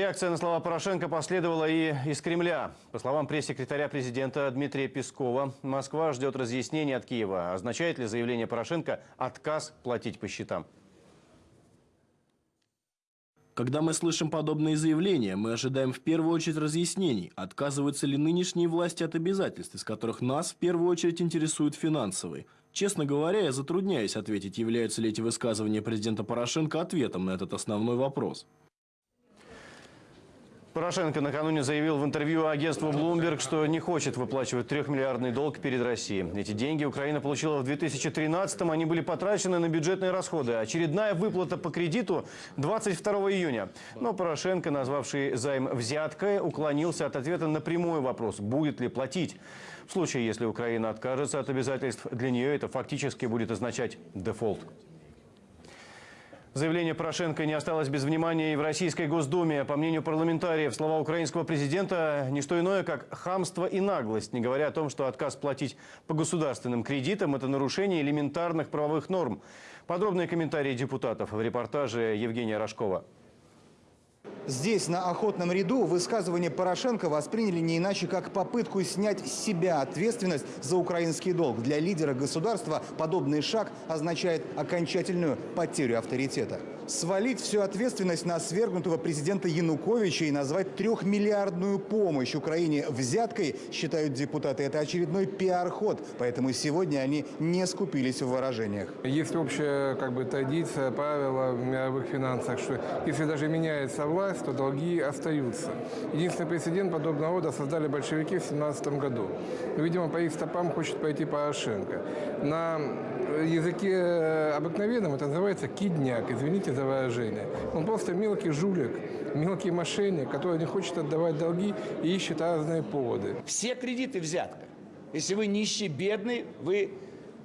Реакция на слова Порошенко последовала и из Кремля. По словам пресс-секретаря президента Дмитрия Пескова, Москва ждет разъяснений от Киева. Означает ли заявление Порошенко отказ платить по счетам? Когда мы слышим подобные заявления, мы ожидаем в первую очередь разъяснений, отказываются ли нынешние власти от обязательств, из которых нас в первую очередь интересуют финансовые. Честно говоря, я затрудняюсь ответить, являются ли эти высказывания президента Порошенко ответом на этот основной вопрос. Порошенко накануне заявил в интервью агентству Bloomberg, что не хочет выплачивать трехмиллиардный долг перед Россией. Эти деньги Украина получила в 2013-м, они были потрачены на бюджетные расходы. Очередная выплата по кредиту 22 июня. Но Порошенко, назвавший займ взяткой, уклонился от ответа на прямой вопрос, будет ли платить. В случае, если Украина откажется от обязательств, для нее это фактически будет означать дефолт. Заявление Порошенко не осталось без внимания и в Российской Госдуме. По мнению парламентариев, слова украинского президента – не что иное, как хамство и наглость, не говоря о том, что отказ платить по государственным кредитам – это нарушение элементарных правовых норм. Подробные комментарии депутатов в репортаже Евгения Рожкова. Здесь, на охотном ряду, высказывание Порошенко восприняли не иначе, как попытку снять с себя ответственность за украинский долг. Для лидера государства подобный шаг означает окончательную потерю авторитета. Свалить всю ответственность на свергнутого президента Януковича и назвать трехмиллиардную помощь Украине взяткой, считают депутаты, это очередной пиар-ход. Поэтому сегодня они не скупились в выражениях. Есть общая как бы, традиция, правила в мировых финансах, что если даже меняется власть, то долги остаются. Единственный прецедент подобного рода создали большевики в 17 году. Видимо, по их стопам хочет пойти Порошенко. На языке обыкновенном это называется кидняк, извините за выражение. Он просто мелкий жулик, мелкий мошенник, который не хочет отдавать долги и ищет разные поводы. Все кредиты взятка. Если вы нищий, бедный, вы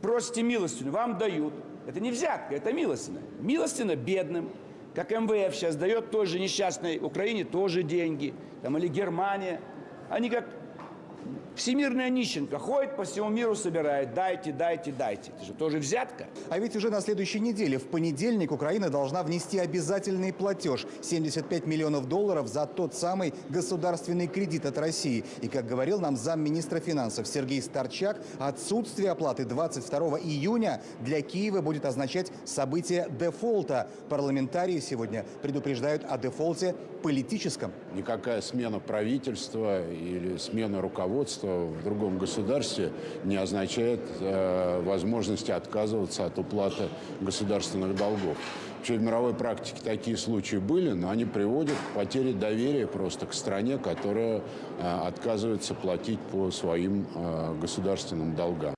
просите милостину, вам дают. Это не взятка, это милостина. Милостина бедным, как МВФ сейчас дает той же несчастной Украине тоже деньги, там, или Германия. Они как всемирная нищенка, ходит по всему миру, собирает, дайте, дайте, дайте. Это же тоже взятка. А ведь уже на следующей неделе, в понедельник, Украина должна внести обязательный платеж – 75 миллионов долларов за тот самый государственный кредит от России. И, как говорил нам замминистра финансов Сергей Старчак, отсутствие оплаты 22 июня для Киева будет означать событие дефолта. Парламентарии сегодня предупреждают о дефолте политическом. Никакая смена правительства или смена руководства в другом государстве не означает э, возможности отказываться от уплаты государственных долгов. Вообще в мировой практике такие случаи были, но они приводят к потере доверия просто к стране, которая э, отказывается платить по своим э, государственным долгам.